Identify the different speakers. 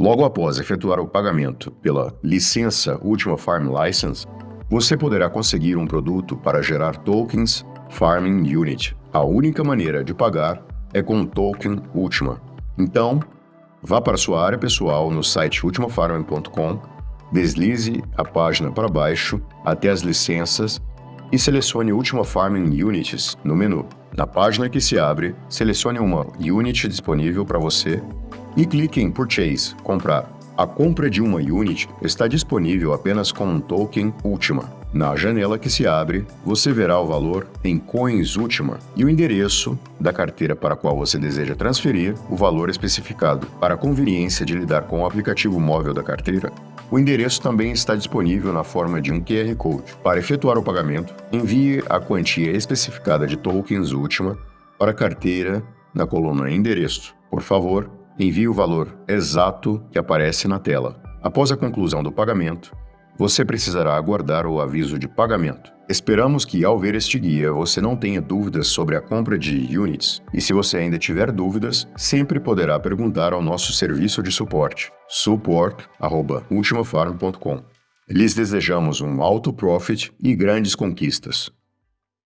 Speaker 1: Logo após efetuar o pagamento pela licença Ultima Farm License, você poderá conseguir um produto para gerar tokens Farming Unit. A única maneira de pagar é com o token Ultima. Então, vá para sua área pessoal no site ultimafarming.com, deslize a página para baixo até as licenças e selecione Ultima Farming Units no menu. Na página que se abre, selecione uma unit disponível para você e clique em Purchase, comprar. A compra de uma unit está disponível apenas com um token Ultima. Na janela que se abre, você verá o valor em Coins Ultima e o endereço da carteira para a qual você deseja transferir o valor especificado. Para a conveniência de lidar com o aplicativo móvel da carteira, o endereço também está disponível na forma de um QR Code. Para efetuar o pagamento, envie a quantia especificada de tokens Ultima para a carteira na coluna Endereço. Por favor, envie o valor exato que aparece na tela. Após a conclusão do pagamento, você precisará aguardar o aviso de pagamento. Esperamos que, ao ver este guia, você não tenha dúvidas sobre a compra de units, e se você ainda tiver dúvidas, sempre poderá perguntar ao nosso serviço de suporte, support.ultimafarm.com. Lhes desejamos um alto profit e grandes conquistas.